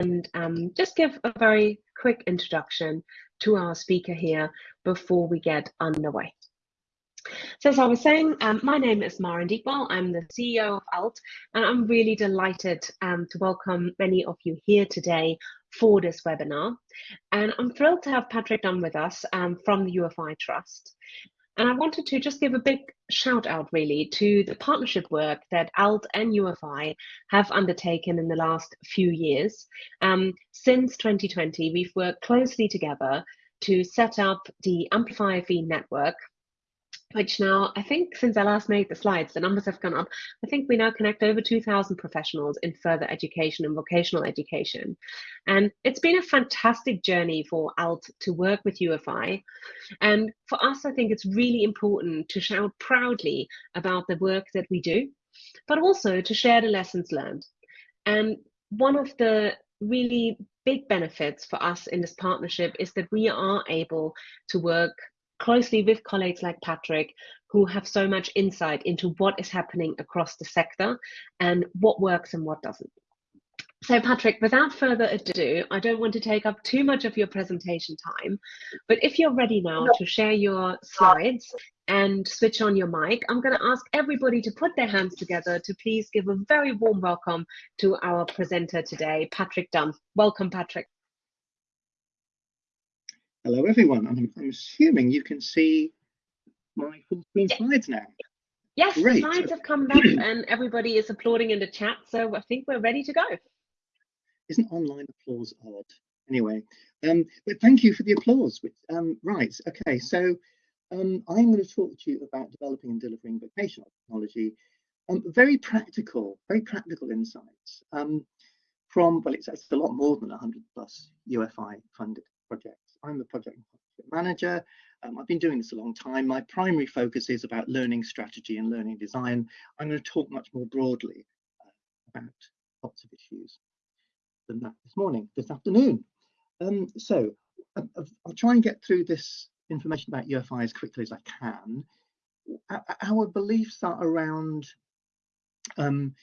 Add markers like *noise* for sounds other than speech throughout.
and um, just give a very quick introduction to our speaker here before we get underway. So as I was saying, um, my name is Maren Deepwell. I'm the CEO of ALT, and I'm really delighted um, to welcome many of you here today for this webinar. And I'm thrilled to have Patrick Dunn with us um, from the UFI Trust. And I wanted to just give a big shout out really to the partnership work that ALT and UFI have undertaken in the last few years. Um, since 2020, we've worked closely together to set up the Amplify FE network, which now I think since I last made the slides, the numbers have gone up. I think we now connect over 2,000 professionals in further education and vocational education. And it's been a fantastic journey for ALT to work with UFI. And for us, I think it's really important to shout proudly about the work that we do, but also to share the lessons learned. And one of the really big benefits for us in this partnership is that we are able to work closely with colleagues like Patrick, who have so much insight into what is happening across the sector and what works and what doesn't. So Patrick, without further ado, I don't want to take up too much of your presentation time, but if you're ready now to share your slides and switch on your mic, I'm going to ask everybody to put their hands together to please give a very warm welcome to our presenter today, Patrick Dunn. Welcome, Patrick. Hello, everyone. I'm, I'm assuming you can see my full screen slides now. Yes, Great. the slides have come up and everybody is applauding in the chat, so I think we're ready to go. Isn't online applause odd? Anyway, um, but thank you for the applause. Um, right, okay, so um, I'm going to talk to you about developing and delivering vocational technology. Um, very practical, very practical insights um, from, well, it's, it's a lot more than 100 plus UFI funded projects. I'm the project manager. Um, I've been doing this a long time. My primary focus is about learning strategy and learning design. I'm going to talk much more broadly uh, about lots of issues than that this morning, this afternoon. Um, so uh, I'll try and get through this information about UFI as quickly as I can. Our beliefs are around um,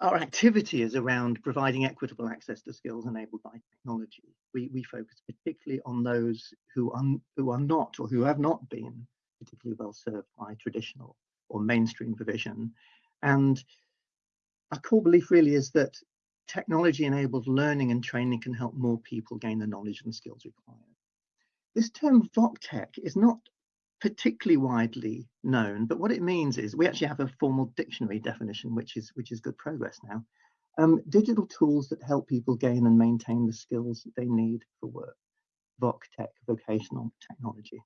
our activity is around providing equitable access to skills enabled by technology. We, we focus particularly on those who are, who are not or who have not been particularly well served by traditional or mainstream provision. And our core belief really is that technology enabled learning and training can help more people gain the knowledge and skills required. This term VocTech is not particularly widely known, but what it means is we actually have a formal dictionary definition, which is which is good progress now. Um, digital tools that help people gain and maintain the skills that they need for work, VOC tech, vocational technology.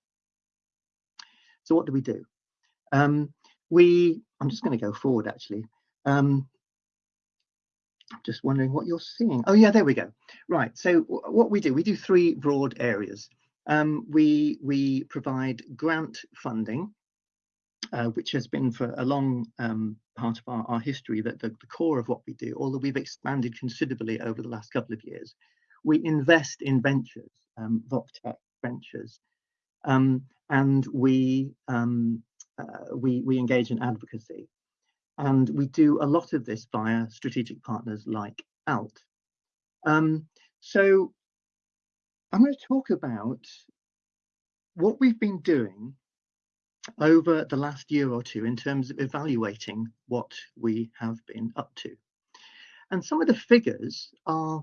So what do we do? Um, we, I'm just going to go forward actually. Um, just wondering what you're seeing. Oh yeah, there we go. Right, so what we do, we do three broad areas. Um, we, we provide grant funding, uh, which has been for a long um, part of our, our history, that the, the, core of what we do, although we've expanded considerably over the last couple of years. We invest in ventures, um, VocTech ventures, um, and we, um, uh, we, we engage in advocacy. And we do a lot of this via strategic partners like ALT. Um, so I'm going to talk about what we've been doing over the last year or two in terms of evaluating what we have been up to. And some of the figures are,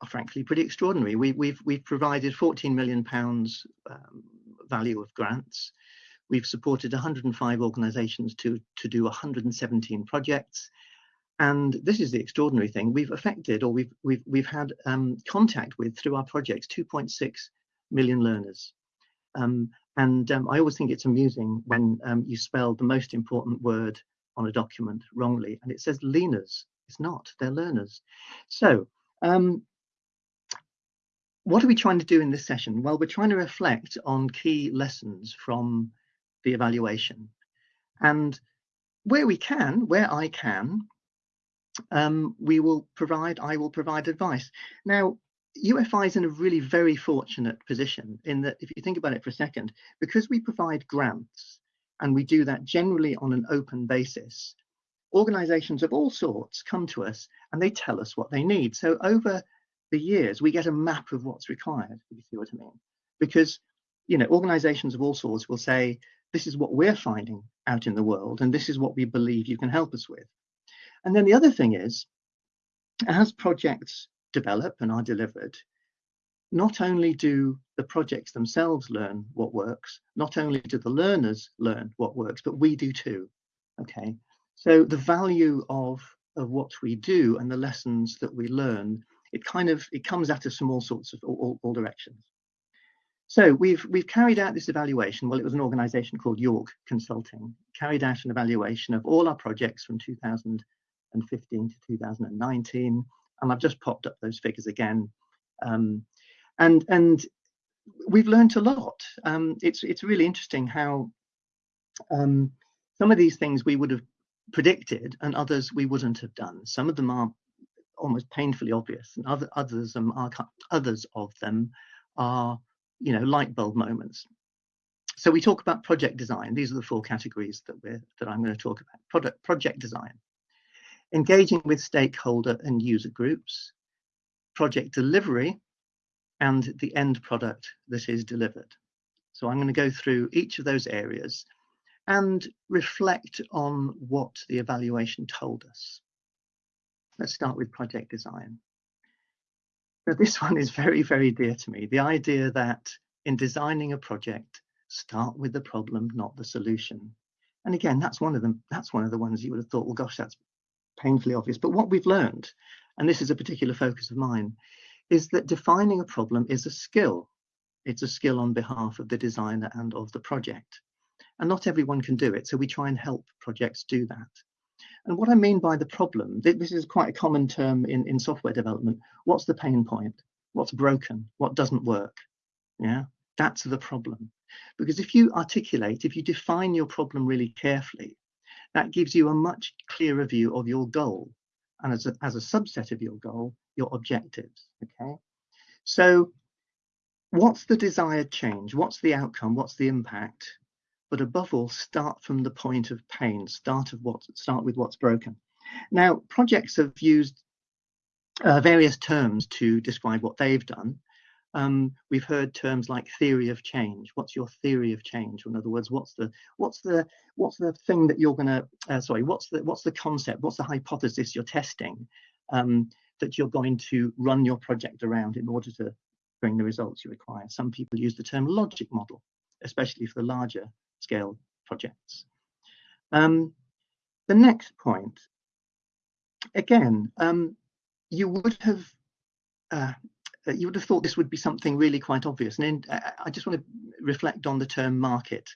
are frankly pretty extraordinary. We, we've, we've provided 14 million pounds um, value of grants. We've supported 105 organisations to, to do 117 projects. And this is the extraordinary thing. We've affected or we've, we've, we've had um, contact with through our projects 2.6 million learners. Um, and um, I always think it's amusing when um, you spell the most important word on a document wrongly and it says learners. It's not, they're learners. So um, what are we trying to do in this session? Well, we're trying to reflect on key lessons from the evaluation. And where we can, where I can, um, we will provide, I will provide advice. Now, UFI is in a really very fortunate position in that if you think about it for a second, because we provide grants and we do that generally on an open basis, organizations of all sorts come to us and they tell us what they need. So over the years, we get a map of what's required, if you see what I mean. Because, you know, organizations of all sorts will say, this is what we're finding out in the world, and this is what we believe you can help us with. And then the other thing is, as projects develop and are delivered, not only do the projects themselves learn what works, not only do the learners learn what works, but we do too. Okay, so the value of of what we do and the lessons that we learn, it kind of it comes at us from all sorts of all, all directions. So we've we've carried out this evaluation. Well, it was an organisation called York Consulting carried out an evaluation of all our projects from 2015 to 2019, and I've just popped up those figures again. Um, and and we've learned a lot. Um, it's it's really interesting how um, some of these things we would have predicted and others we wouldn't have done. Some of them are almost painfully obvious, and other others are others of them are you know light bulb moments. So we talk about project design. These are the four categories that we're that I'm going to talk about. Product project design, engaging with stakeholder and user groups, project delivery, and the end product that is delivered. So I'm going to go through each of those areas and reflect on what the evaluation told us. Let's start with project design. Now this one is very, very dear to me. The idea that in designing a project, start with the problem, not the solution. And again, that's one of them. That's one of the ones you would have thought, well, gosh, that's painfully obvious. But what we've learned, and this is a particular focus of mine, is that defining a problem is a skill. It's a skill on behalf of the designer and of the project. And not everyone can do it. So we try and help projects do that. And what I mean by the problem, this is quite a common term in, in software development. What's the pain point? What's broken? What doesn't work? Yeah, that's the problem. Because if you articulate, if you define your problem really carefully, that gives you a much clearer view of your goal. And as a, as a subset of your goal, your objectives. Okay. So what's the desired change? What's the outcome? What's the impact? But above all, start from the point of pain. Start of what start with what's broken. Now, projects have used uh, various terms to describe what they've done. Um, we've heard terms like theory of change. What's your theory of change? In other words, what's the what's the what's the thing that you're going to uh, sorry what's the what's the concept? What's the hypothesis you're testing? Um, that you're going to run your project around in order to bring the results you require. Some people use the term logic model, especially for the larger scale projects. Um, the next point, again, um, you would have uh, you would have thought this would be something really quite obvious. And in, I just want to reflect on the term market.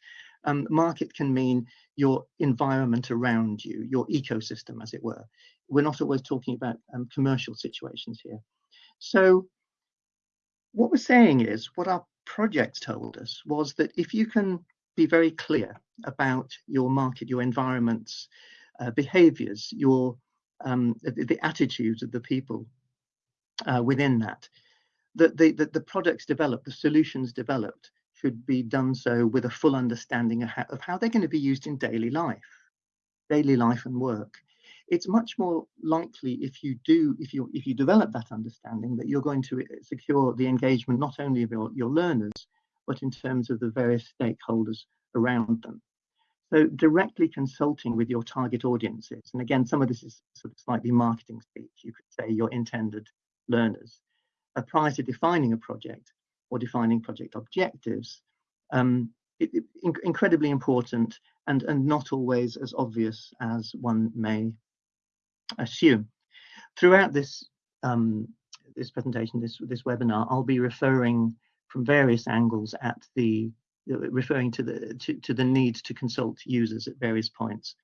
Um, market can mean your environment around you, your ecosystem, as it were we're not always talking about um, commercial situations here. So what we're saying is what our projects told us was that if you can be very clear about your market, your environments, uh, behaviors, your um, the, the, attitudes of the people uh, within that, that the, the, the products developed, the solutions developed should be done so with a full understanding of how, of how they're going to be used in daily life, daily life and work. It's much more likely if you do if you if you develop that understanding that you're going to uh, secure the engagement not only of your, your learners but in terms of the various stakeholders around them. So directly consulting with your target audiences and again some of this is sort of slightly marketing speech you could say your intended learners prior to defining a project or defining project objectives um, it, it, incredibly important and, and not always as obvious as one may assume. Throughout this um, this presentation, this this webinar, I'll be referring from various angles at the referring to the to, to the need to consult users at various points.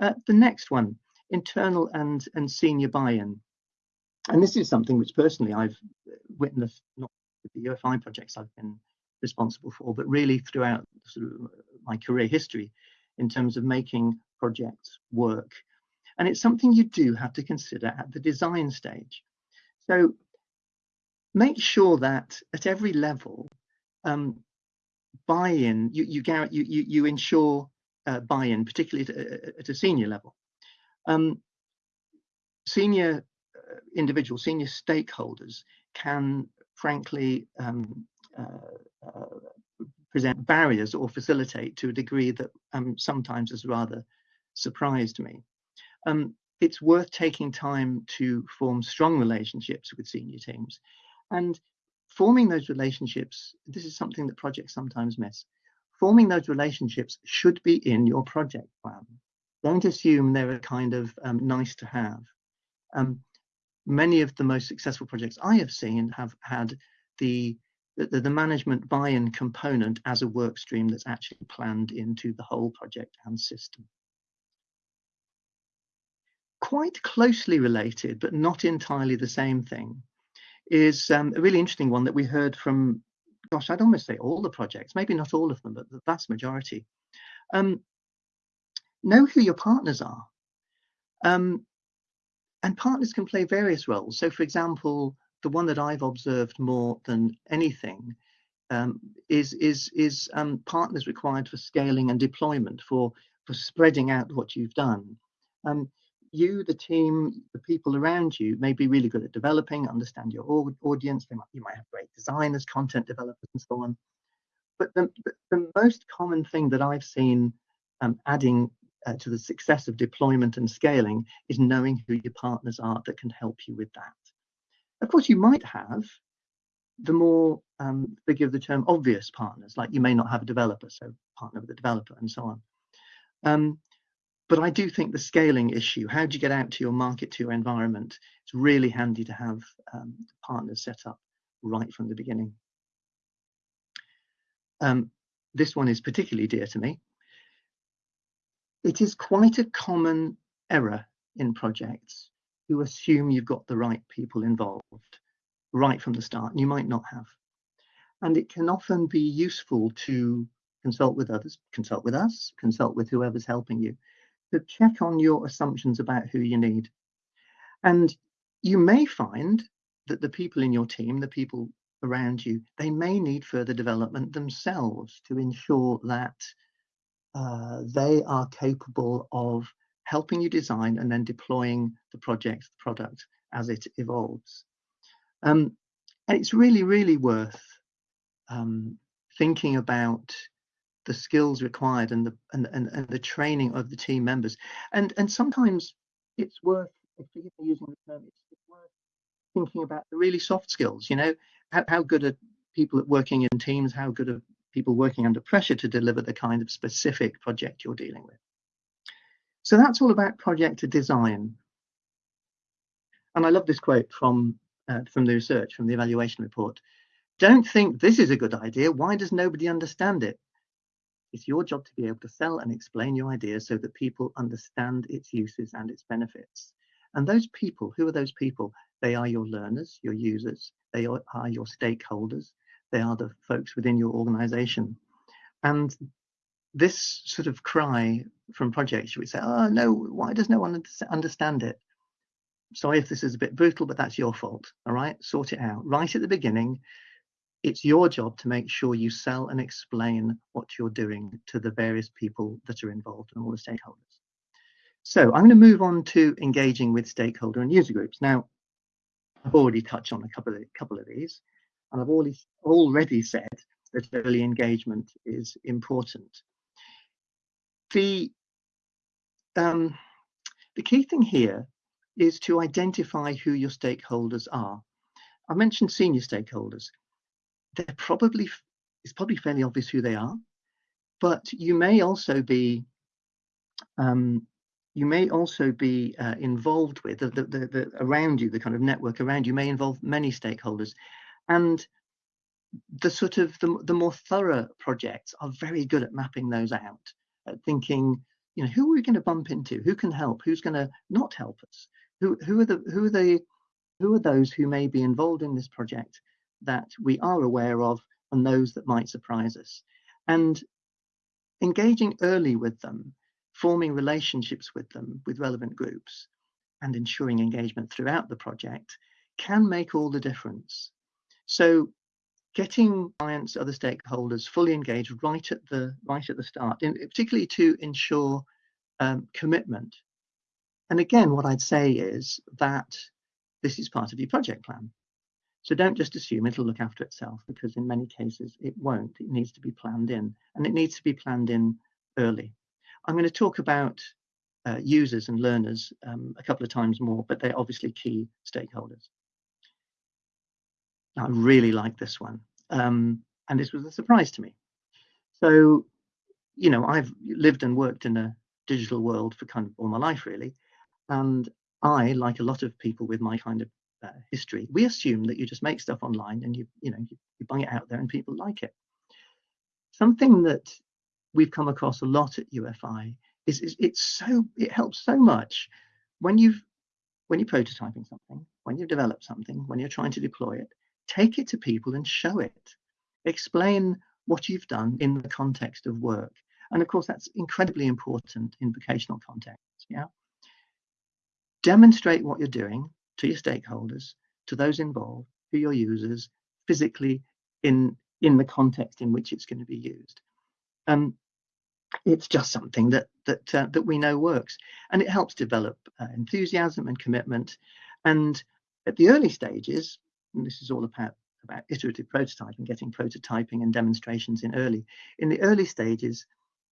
Uh, the next one, internal and and senior buy-in, and this is something which personally I've witnessed not with the UFI projects I've been responsible for, but really throughout sort of my career history in terms of making projects work and it's something you do have to consider at the design stage. So make sure that at every level, um, buy-in, you, you, you, you, ensure uh, buy-in, particularly at, at, a senior level. Um, senior individuals, senior stakeholders can frankly um, uh, uh, present barriers or facilitate to a degree that um, sometimes has rather surprised me. Um, it's worth taking time to form strong relationships with senior teams and forming those relationships. This is something that projects sometimes miss. Forming those relationships should be in your project plan. Don't assume they're a kind of um, nice to have. Um, many of the most successful projects I have seen have had the the, the management buy-in component as a work stream that's actually planned into the whole project and system. Quite closely related, but not entirely the same thing, is um, a really interesting one that we heard from, gosh, I'd almost say all the projects, maybe not all of them, but the vast majority. Um, know who your partners are. Um, and partners can play various roles. So, for example, the one that I've observed more than anything um, is is is um, partners required for scaling and deployment for for spreading out what you've done. Um, you, the team, the people around you may be really good at developing, understand your audience. Might, you might have great designers, content developers, and so on. But the, the, the most common thing that I've seen um, adding uh, to the success of deployment and scaling is knowing who your partners are that can help you with that. Of course, you might have the more, um, forgive the term, obvious partners, like you may not have a developer, so partner with a developer and so on. Um, but I do think the scaling issue, how do you get out to your market, to your environment, it's really handy to have um, partners set up right from the beginning. Um, this one is particularly dear to me. It is quite a common error in projects who assume you've got the right people involved right from the start, and you might not have. And it can often be useful to consult with others, consult with us, consult with whoever's helping you, to check on your assumptions about who you need. And you may find that the people in your team, the people around you, they may need further development themselves to ensure that uh, they are capable of helping you design and then deploying the project, the product as it evolves. Um, and it's really, really worth um, thinking about the skills required and the and, and, and the training of the team members. And and sometimes it's worth, forgive me using the term, it's, it's worth thinking about the really soft skills. You know, how, how good are people at working in teams? How good are people working under pressure to deliver the kind of specific project you're dealing with? So that's all about project design. And I love this quote from, uh, from the research, from the evaluation report. Don't think this is a good idea. Why does nobody understand it? It's your job to be able to sell and explain your idea so that people understand its uses and its benefits. And those people, who are those people? They are your learners, your users, they are, are your stakeholders, they are the folks within your organization. And this sort of cry from projects, you would say, oh no, why does no one understand it? Sorry if this is a bit brutal, but that's your fault. All right, sort it out. Right at the beginning, it's your job to make sure you sell and explain what you're doing to the various people that are involved and all the stakeholders. So I'm going to move on to engaging with stakeholder and user groups. Now, I've already touched on a couple of, couple of these, and I've already, already said that early engagement is important the um, the key thing here is to identify who your stakeholders are. I mentioned senior stakeholders. They're probably it's probably fairly obvious who they are, but you may also be um, you may also be uh, involved with the, the, the, the, around you, the kind of network around you may involve many stakeholders, and the sort of the, the more thorough projects are very good at mapping those out at thinking, you know, who are we going to bump into? Who can help? Who's going to not help us? Who who are the who are the who are those who may be involved in this project that we are aware of and those that might surprise us? And engaging early with them, forming relationships with them, with relevant groups, and ensuring engagement throughout the project can make all the difference. So getting clients, other stakeholders fully engaged right at the right at the start, in, particularly to ensure um, commitment, and again, what I'd say is that this is part of your project plan. So don't just assume it'll look after itself because in many cases it won't. It needs to be planned in and it needs to be planned in early. I'm going to talk about uh, users and learners um, a couple of times more, but they're obviously key stakeholders. I really like this one. Um, and this was a surprise to me. So, you know, I've lived and worked in a digital world for kind of all my life, really. And I, like a lot of people with my kind of uh, history, we assume that you just make stuff online and you, you know, you, you bung it out there and people like it. Something that we've come across a lot at UFI is, is it's so it helps so much when you've when you're prototyping something, when you've developed something, when you're trying to deploy it, take it to people and show it. Explain what you've done in the context of work. And of course, that's incredibly important in vocational contexts. Yeah. Demonstrate what you're doing to your stakeholders, to those involved, to your users, physically in in the context in which it's going to be used. Um, it's just something that that uh, that we know works, and it helps develop uh, enthusiasm and commitment. And at the early stages, and this is all about about iterative prototyping, getting prototyping and demonstrations in early. In the early stages,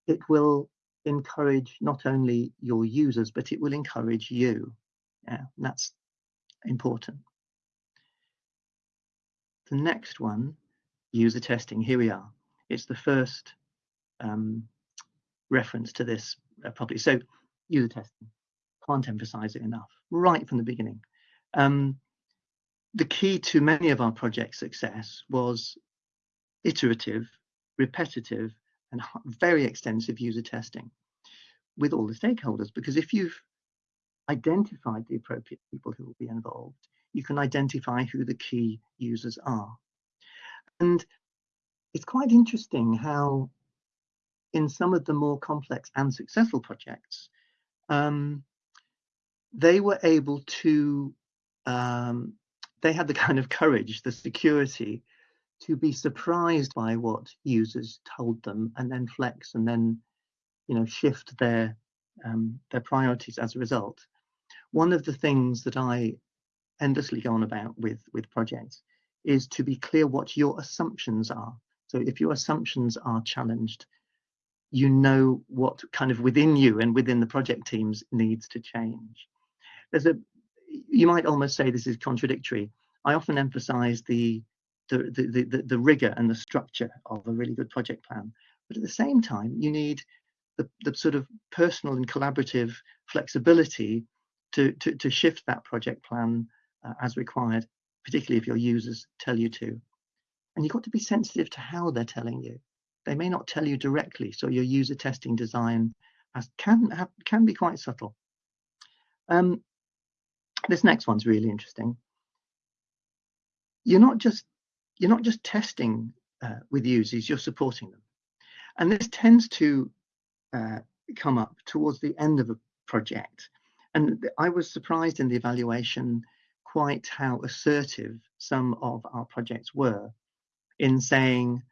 it will encourage not only your users, but it will encourage you. Yeah, that's important. The next one, user testing. Here we are. It's the first um, reference to this uh, properly. So user testing, can't emphasize it enough, right from the beginning. Um, the key to many of our project success was iterative, repetitive, and very extensive user testing with all the stakeholders. Because if you've identified the appropriate people who will be involved, you can identify who the key users are. And it's quite interesting how in some of the more complex and successful projects, um, they were able to um, they had the kind of courage, the security to be surprised by what users told them and then flex and then you know shift their um, their priorities as a result. One of the things that I endlessly go on about with with projects is to be clear what your assumptions are. So if your assumptions are challenged, you know what kind of within you and within the project teams needs to change. There's a you might almost say this is contradictory. I often emphasize the the, the, the, the rigor and the structure of a really good project plan. But at the same time, you need the, the sort of personal and collaborative flexibility to, to, to shift that project plan uh, as required, particularly if your users tell you to. And you've got to be sensitive to how they're telling you. They may not tell you directly, so your user testing design has, can, have, can be quite subtle. Um, this next one's really interesting. You're not just you're not just testing uh, with users, you're supporting them. And this tends to uh, come up towards the end of a project. And I was surprised in the evaluation quite how assertive some of our projects were in saying,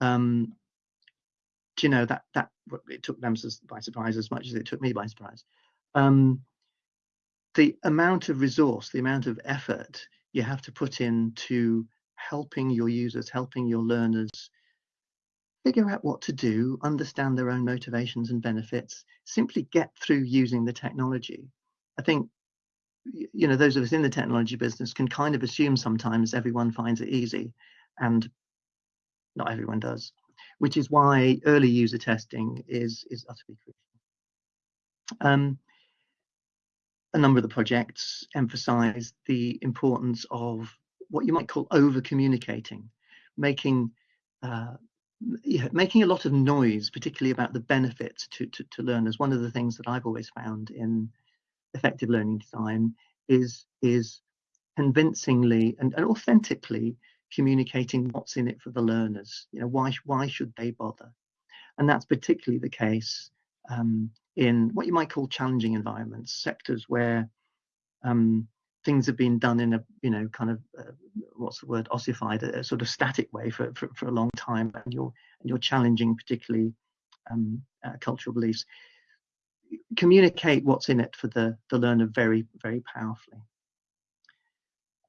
um, do you know, that that it took them by surprise as much as it took me by surprise. Um, the amount of resource, the amount of effort you have to put into helping your users, helping your learners figure out what to do, understand their own motivations and benefits, simply get through using the technology. I think you know those of us in the technology business can kind of assume sometimes everyone finds it easy and not everyone does which is why early user testing is is utterly crucial um, a number of the projects emphasize the importance of what you might call over communicating, making uh, yeah, making a lot of noise, particularly about the benefits to, to, to learners. One of the things that I've always found in effective learning design is is convincingly and, and authentically communicating what's in it for the learners. You know, why why should they bother? And that's particularly the case um, in what you might call challenging environments, sectors where um, things have been done in a you know kind of uh, what's the word ossified a, a, sort of static way for, for, for a long time and you're and you're challenging particularly um, uh, cultural beliefs communicate what's in it for the, the learner very, very powerfully.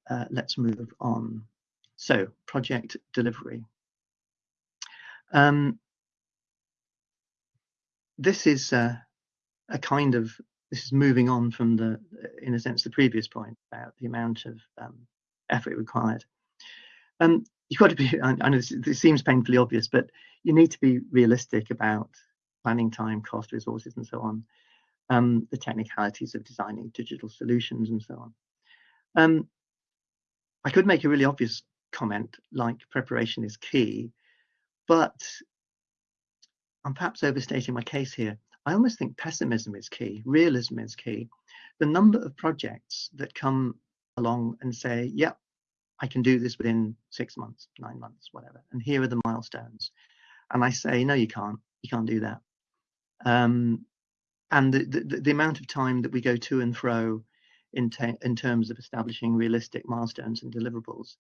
Uh, let's move on. So project delivery. Um, this is uh, a kind of this is moving on from the, in a sense, the previous point about the amount of um, effort required. Um, you've got to be. I, know this, this, seems painfully obvious, but you need to be realistic about planning time, cost, resources, and so on. Um, the technicalities of designing digital solutions and so on. Um, I could make a really obvious comment like preparation is key, but I'm perhaps overstating my case here. I almost think pessimism is key, realism is key. The number of projects that come along and say, yep, I can do this within six months, nine months, whatever, and here are the milestones. And I say, no, you can't, you can't do that. Um, and the, the, the, amount of time that we go to and fro in, in terms of establishing realistic milestones and deliverables,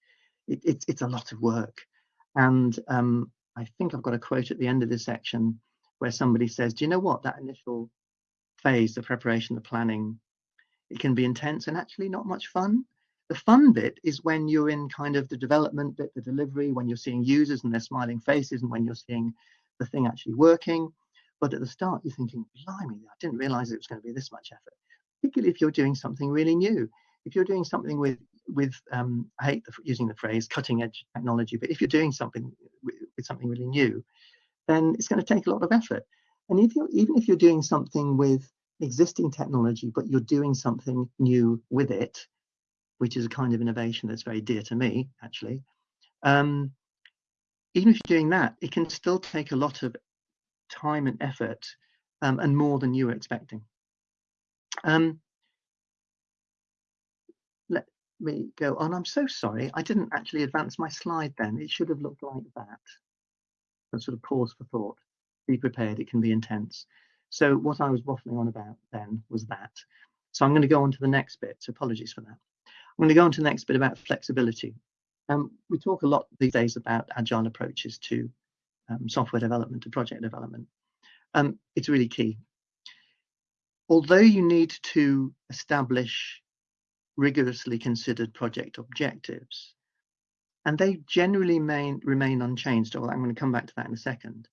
it, it's, it's a lot of work. And um, I think I've got a quote at the end of this section where somebody says, do you know what, that initial phase, the preparation, the planning, it can be intense and actually not much fun. The fun bit is when you're in kind of the development bit, the delivery, when you're seeing users and their smiling faces and when you're seeing the thing actually working. But at the start, you're thinking, blimey, I didn't realize it was going to be this much effort, particularly if you're doing something really new. If you're doing something with, with um, I hate the, using the phrase cutting edge technology, but if you're doing something with, with something really new, then it's going to take a lot of effort. And if you even if you're doing something with existing technology, but you're doing something new with it, which is a kind of innovation that's very dear to me, actually, um, even if you're doing that, it can still take a lot of time and effort um, and more than you were expecting. Um, let me go on. I'm so sorry. I didn't actually advance my slide then. It should have looked like that and sort of pause for thought. Be prepared, it can be intense. So what I was waffling on about then was that. So I'm going to go on to the next bit. So apologies for that. I'm going to go on to the next bit about flexibility. Um, we talk a lot these days about agile approaches to um, software development, to project development. Um, it's really key. Although you need to establish rigorously considered project objectives, and they generally main, remain unchanged. Well, I'm going to come back to that in a second.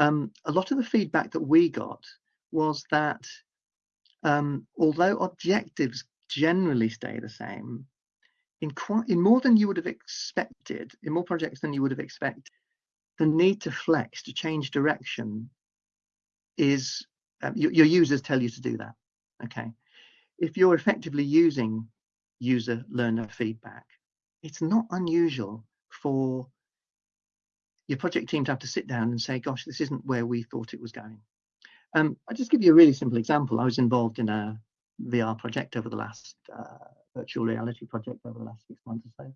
Um, a lot of the feedback that we got was that um, although objectives generally stay the same, in quite in more than you would have expected, in more projects than you would have expected, the need to flex, to change direction, is um, your, your users tell you to do that. Okay, if you're effectively using user learner feedback, it's not unusual for your project team to have to sit down and say, gosh, this isn't where we thought it was going. Um, I'll just give you a really simple example. I was involved in a VR project over the last uh, virtual reality project over the last six months or so.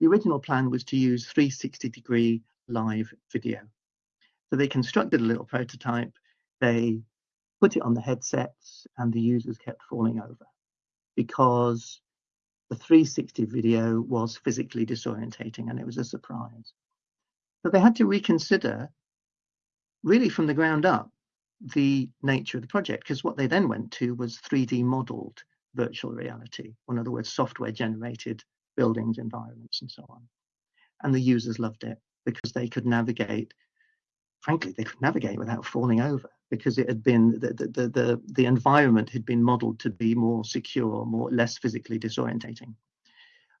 The original plan was to use 360 degree live video. So they constructed a little prototype, they put it on the headsets and the users kept falling over because the 360 video was physically disorientating and it was a surprise. So they had to reconsider, really from the ground up, the nature of the project because what they then went to was 3D modeled virtual reality, in other words, software generated buildings, environments, and so on. And the users loved it because they could navigate, frankly, they could navigate without falling over because it had been the, the, the, the environment had been modeled to be more secure, more less physically disorientating.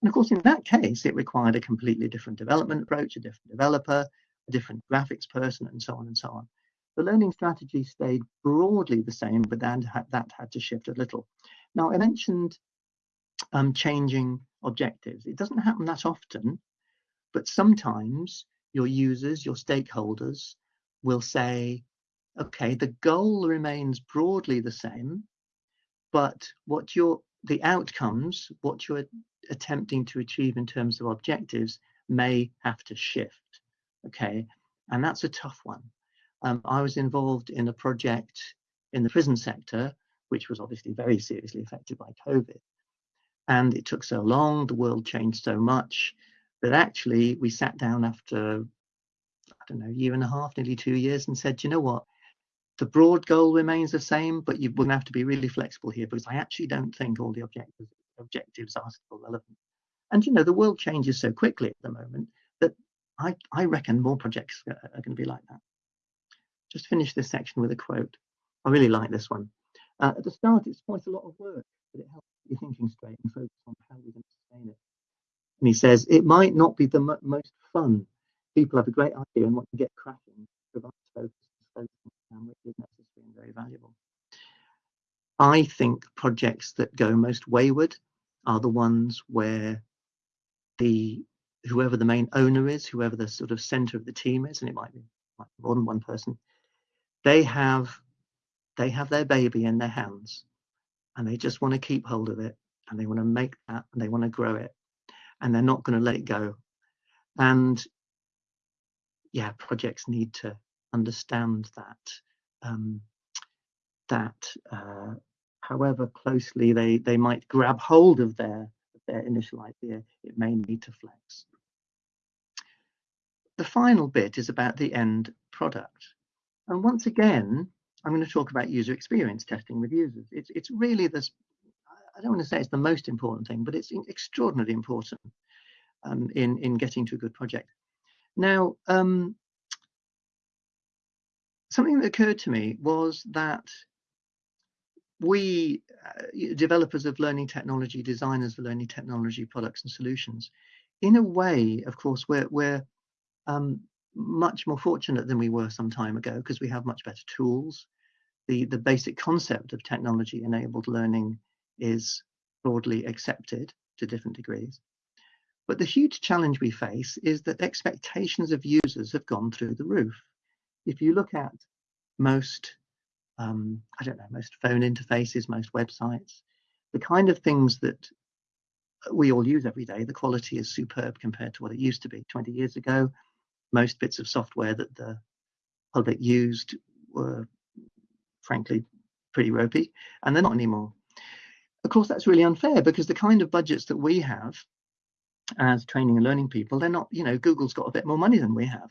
And of course, in that case, it required a completely different development approach, a different developer, a different graphics person, and so on and so on. The learning strategy stayed broadly the same, but then that had to shift a little. Now, I mentioned um, changing objectives. It doesn't happen that often, but sometimes your users, your stakeholders will say, okay, the goal remains broadly the same, but what you're the outcomes, what you're attempting to achieve in terms of objectives may have to shift. Okay, and that's a tough one. Um, I was involved in a project in the prison sector, which was obviously very seriously affected by COVID. And it took so long, the world changed so much that actually we sat down after, I don't know, a year and a half, nearly two years, and said, you know what, the broad goal remains the same, but you're going to have to be really flexible here because I actually don't think all the objectives objectives are still relevant. And you know, the world changes so quickly at the moment that I, I reckon more projects are, are going to be like that. Just finish this section with a quote. I really like this one. Uh, at the start, it's quite a lot of work, but it helps you thinking straight and focus on how we're going to sustain it. And he says, it might not be the most fun. People have a great idea and want to get cracking, provide focus and focus which is necessary and very valuable. I think projects that go most wayward are the ones where the whoever the main owner is, whoever the sort of center of the team is, and it might be, might be more than one person, they have they have their baby in their hands and they just want to keep hold of it and they want to make that and they want to grow it and they're not going to let it go and yeah projects need to understand that um, that uh, however closely they they might grab hold of their their initial idea it may need to flex the final bit is about the end product and once again I'm going to talk about user experience testing with users. It's, it's really this, I don't want to say it's the most important thing, but it's extraordinarily important um, in, in getting to a good project. Now, um, something that occurred to me was that we, uh, developers of learning technology, designers of learning technology products and solutions, in a way, of course, we're, we're um, much more fortunate than we were some time ago because we have much better tools the, the basic concept of technology enabled learning is broadly accepted to different degrees. But the huge challenge we face is that expectations of users have gone through the roof. If you look at most, um, I don't know, most phone interfaces, most websites, the kind of things that we all use every day, the quality is superb compared to what it used to be 20 years ago. Most bits of software that the public used were frankly pretty ropey, and they're not anymore. Of course, that's really unfair because the kind of budgets that we have as training and learning people, they're not, you know, Google's got a bit more money than we have.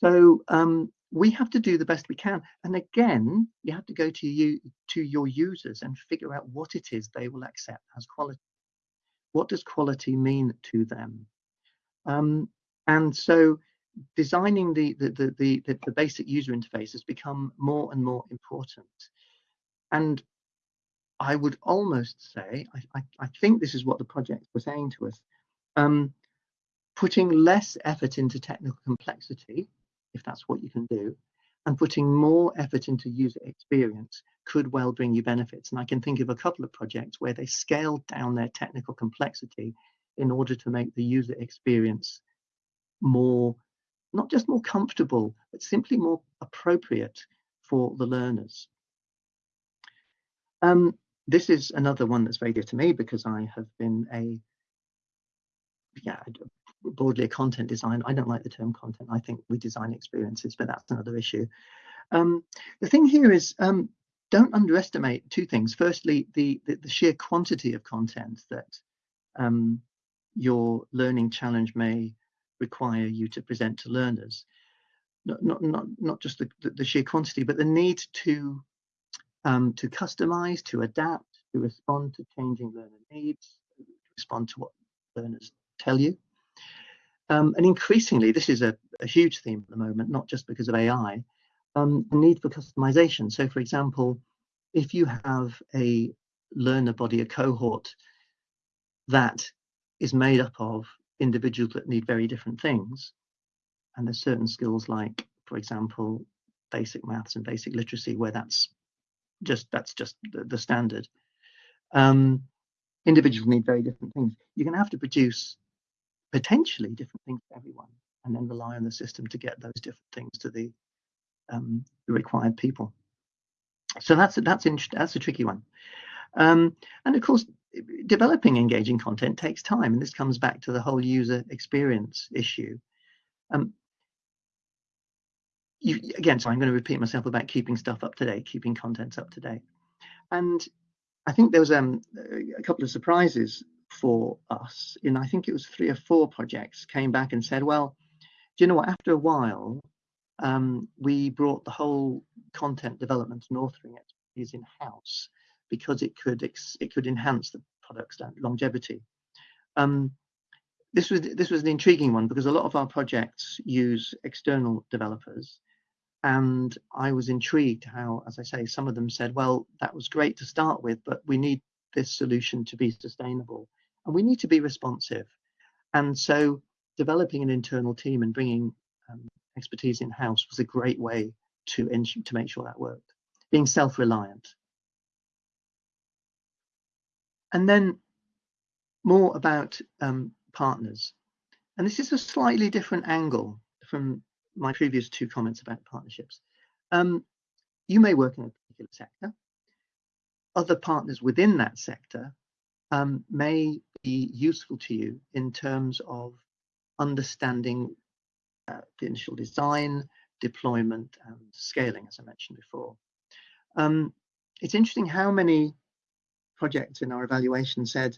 So um, we have to do the best we can. And again, you have to go to you to your users and figure out what it is they will accept as quality. What does quality mean to them? Um, and so designing the, the, the, the, the basic user interface has become more and more important. And I would almost say, I, I, I think this is what the project was saying to us, um, putting less effort into technical complexity, if that's what you can do, and putting more effort into user experience could well bring you benefits. And I can think of a couple of projects where they scaled down their technical complexity in order to make the user experience more not just more comfortable, but simply more appropriate for the learners. Um, this is another one that's very dear to me because I have been a, yeah, broadly content design. I don't like the term content. I think we design experiences, but that's another issue. Um, the thing here is um, don't underestimate two things. Firstly, the, the, the sheer quantity of content that um, your learning challenge may require you to present to learners. Not, not, not, not just the, the, sheer quantity, but the need to, um, to customize, to adapt, to respond to changing learner needs, to respond to what learners tell you. Um, and increasingly, this is a, a, huge theme at the moment, not just because of AI, um, the need for customization. So for example, if you have a learner body, a cohort that is made up of individuals that need very different things. And there's certain skills like, for example, basic maths and basic literacy, where that's just that's just the, the standard. Um, individuals need very different things. You're going to have to produce potentially different things for everyone, and then rely on the system to get those different things to the, um, the required people. So that's that's that's a tricky one. Um, and of course, developing engaging content takes time, and this comes back to the whole user experience issue. Um, you, again, so I'm going to repeat myself about keeping stuff up to date, keeping contents up to date. And I think there was um, a couple of surprises for us. In, I think it was three or four projects came back and said, well, do you know what, after a while, um, we brought the whole content development and authoring expertise in house because it could it could enhance the product's longevity. Um, this was this was an intriguing one because a lot of our projects use external developers. And I was intrigued how, as I say, some of them said, well, that was great to start with, but we need this solution to be sustainable and we need to be responsive. And so developing an internal team and bringing um, expertise in-house was a great way to, to make sure that worked. Being self-reliant. And then more about um, partners. And this is a slightly different angle from my previous two comments about partnerships. Um, you may work in a particular sector. Other partners within that sector um, may be useful to you in terms of understanding uh, the initial design, deployment, and scaling, as I mentioned before. Um, it's interesting how many projects in our evaluation said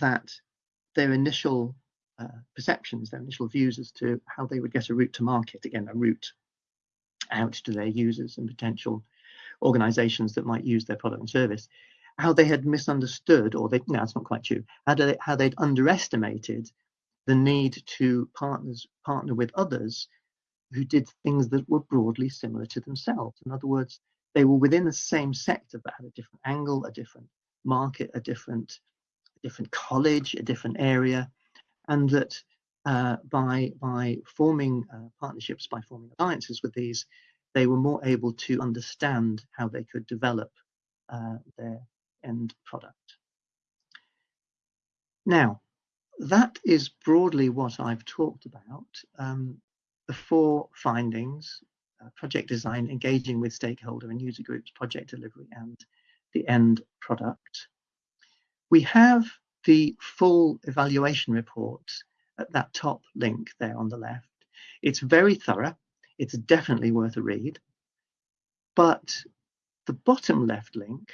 that their initial uh, perceptions, their initial views as to how they would get a route to market, again, a route out to their users and potential organizations that might use their product and service, how they had misunderstood, or they, no, it's not quite true, how, they, how they'd underestimated the need to partners partner with others who did things that were broadly similar to themselves. In other words, they were within the same sector but had a different angle, a different market, a different, a different college, a different area, and that uh, by by forming uh, partnerships, by forming alliances with these, they were more able to understand how they could develop uh, their end product. Now, that is broadly what I've talked about. Um, the four findings, uh, project design, engaging with stakeholder and user groups, project delivery, and the end product. We have the full evaluation report at that top link there on the left. It's very thorough. It's definitely worth a read. But the bottom left link,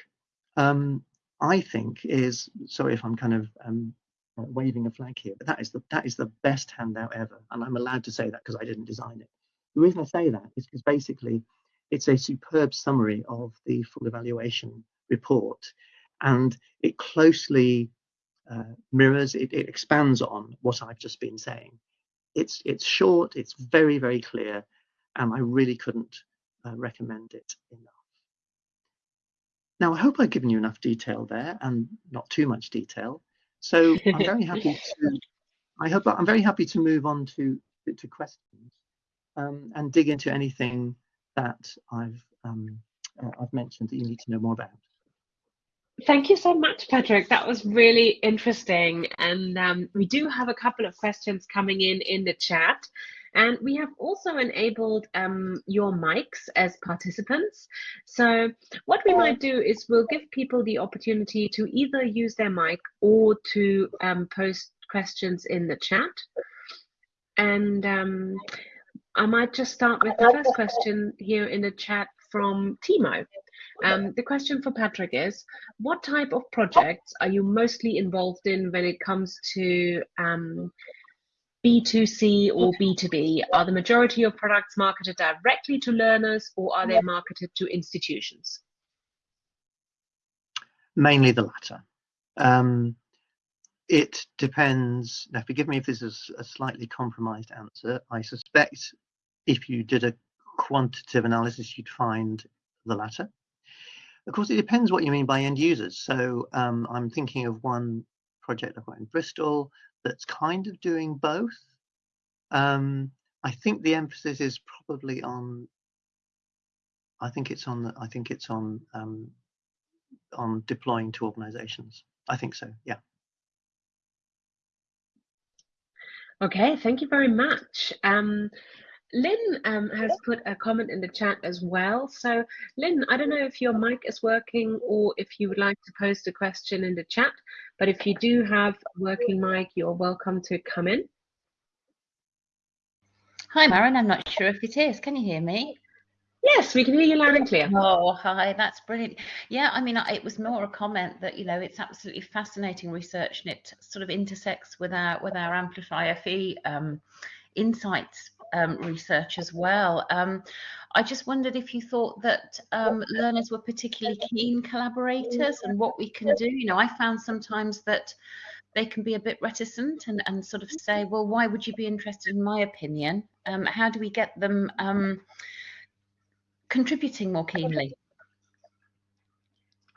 um, I think, is sorry if I'm kind of um, waving a flag here, but that is the that is the best handout ever, and I'm allowed to say that because I didn't design it. The reason I say that is because basically it's a superb summary of the full evaluation report, and it closely uh, mirrors, it, it, expands on what I've just been saying. It's, it's short, it's very, very clear, and I really couldn't uh, recommend it enough. Now, I hope I've given you enough detail there and not too much detail. So I'm very *laughs* happy to, I hope I'm very happy to move on to, to questions um, and dig into anything that I've, um, uh, I've mentioned that you need to know more about. Thank you so much, Patrick. That was really interesting. And um, we do have a couple of questions coming in in the chat. And we have also enabled um, your mics as participants. So what we might do is we'll give people the opportunity to either use their mic or to um, post questions in the chat. And um, I might just start with the first question here in the chat from Timo. Um, the question for Patrick is, what type of projects are you mostly involved in when it comes to um, B2C or B2B? Are the majority of products marketed directly to learners or are they marketed to institutions? Mainly the latter. Um, it depends. Now, forgive me if this is a slightly compromised answer. I suspect if you did a quantitative analysis, you'd find the latter. Of course, it depends what you mean by end users. So um, I'm thinking of one project I've got in Bristol that's kind of doing both. Um, I think the emphasis is probably on. I think it's on. The, I think it's on um, on deploying to organisations. I think so. Yeah. Okay, thank you very much. Um, Lynn um, has put a comment in the chat as well. So, Lynn, I don't know if your mic is working or if you would like to post a question in the chat, but if you do have a working mic, you're welcome to come in. Hi, Maren. I'm not sure if it is. Can you hear me? Yes, we can hear you loud and clear. Oh, hi, that's brilliant. Yeah, I mean, it was more a comment that you know it's absolutely fascinating research, and it sort of intersects with our with our Amplify FE um, insights um, research as well. Um, I just wondered if you thought that um, learners were particularly keen collaborators and what we can do. You know, I found sometimes that they can be a bit reticent and, and sort of say, well, why would you be interested in my opinion? Um, how do we get them um, contributing more keenly?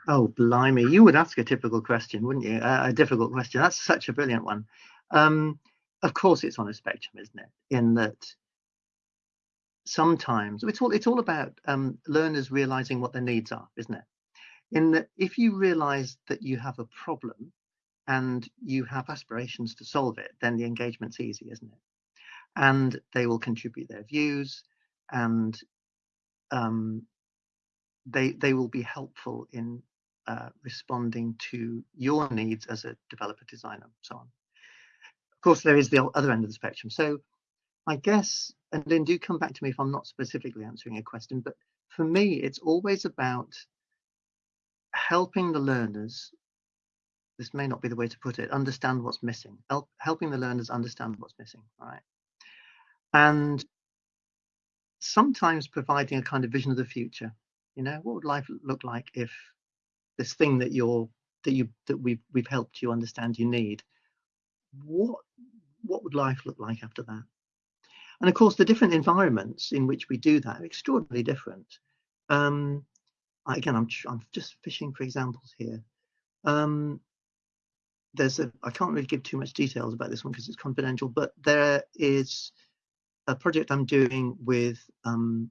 Oh, blimey. You would ask a typical question, wouldn't you? Uh, a difficult question. That's such a brilliant one. Um, of course, it's on a spectrum, isn't it? In that sometimes it's all it's all about um, learners realizing what their needs are, isn't it? In that if you realize that you have a problem and you have aspirations to solve it, then the engagement's easy, isn't it? And they will contribute their views and um, they they will be helpful in uh, responding to your needs as a developer designer and so on. Of course, there is the other end of the spectrum. So I guess, and then do come back to me if I'm not specifically answering a question, but for me, it's always about helping the learners, this may not be the way to put it, understand what's missing, help, helping the learners understand what's missing, right? And sometimes providing a kind of vision of the future. You know, what would life look like if this thing that you're that you that we've we've helped you understand you need what what would life look like after that and of course the different environments in which we do that are extraordinarily different um again i'm i'm just fishing for examples here um there's a i can't really give too much details about this one because it's confidential but there is a project i'm doing with um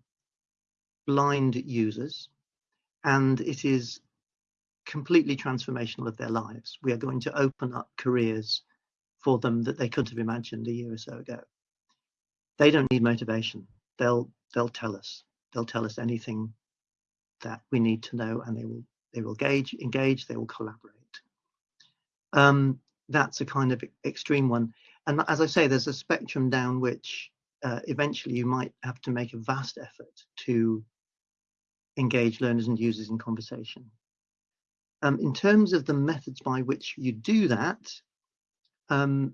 blind users and it is completely transformational of their lives. We are going to open up careers for them that they couldn't have imagined a year or so ago. They don't need motivation. They'll they'll tell us. They'll tell us anything that we need to know, and they will they will engage engage. They will collaborate. Um, that's a kind of extreme one. And as I say, there's a spectrum down which uh, eventually you might have to make a vast effort to engage learners and users in conversation. Um, in terms of the methods by which you do that, um,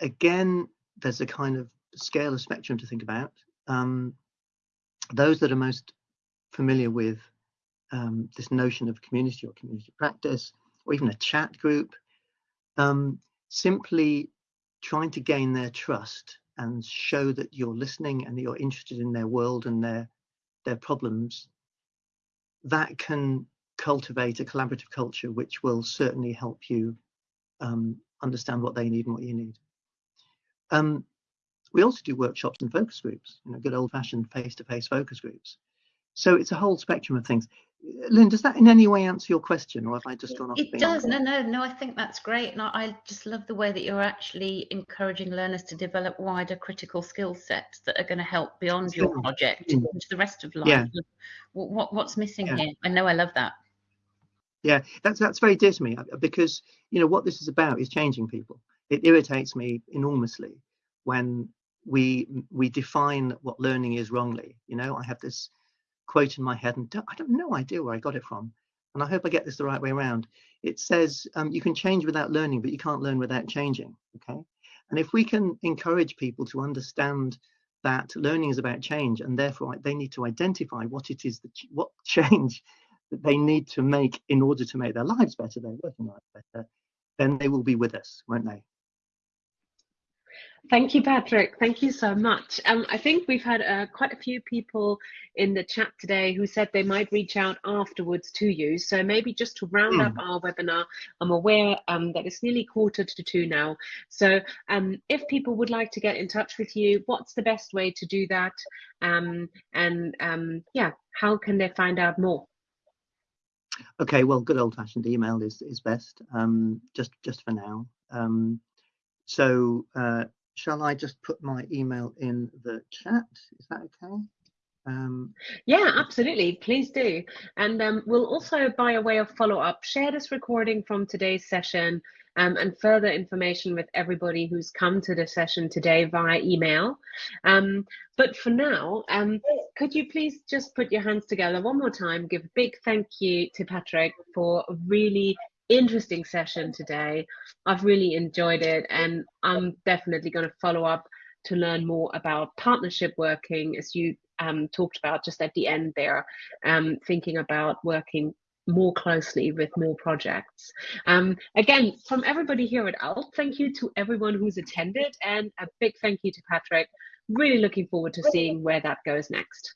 again, there's a kind of scale of spectrum to think about. Um, those that are most familiar with um, this notion of community or community practice, or even a chat group, um, simply trying to gain their trust and show that you're listening and that you're interested in their world and their their problems, that can cultivate a collaborative culture which will certainly help you um, understand what they need and what you need. Um, we also do workshops and focus groups, you know, good old-fashioned face-to-face focus groups. So it's a whole spectrum of things. Lynn, does that in any way answer your question, or have I just gone off? It does. No, no, no. I think that's great, and I just love the way that you're actually encouraging learners to develop wider critical skill sets that are going to help beyond your project mm. into the rest of life. Yeah. What, what, what's missing yeah. here? I know I love that. Yeah, that's that's very dear to me uh, because you know what this is about is changing people. It irritates me enormously when we we define what learning is wrongly. You know, I have this quote in my head, and I don't have no idea where I got it from, and I hope I get this the right way around. It says um, you can change without learning, but you can't learn without changing. Okay, and if we can encourage people to understand that learning is about change, and therefore they need to identify what it is that what change that they need to make in order to make their lives better, their working lives better, then they will be with us, won't they? Thank you, Patrick. Thank you so much. Um, I think we've had uh, quite a few people in the chat today who said they might reach out afterwards to you. So maybe just to round mm. up our webinar, I'm aware um, that it's nearly quarter to two now. So um, if people would like to get in touch with you, what's the best way to do that? Um, and um, yeah, how can they find out more? Okay, well, good old-fashioned email is is best. Um, just just for now. Um, so uh, shall I just put my email in the chat? Is that okay? Um, yeah, absolutely. Please do. And um, we'll also, by a way of follow up, share this recording from today's session um, and further information with everybody who's come to the session today via email. Um, but for now, um, could you please just put your hands together one more time, give a big thank you to Patrick for really interesting session today. I've really enjoyed it and I'm definitely going to follow up to learn more about partnership working, as you um, talked about just at the end there, um, thinking about working more closely with more projects. Um, again, from everybody here at ALT, thank you to everyone who's attended and a big thank you to Patrick. Really looking forward to seeing where that goes next.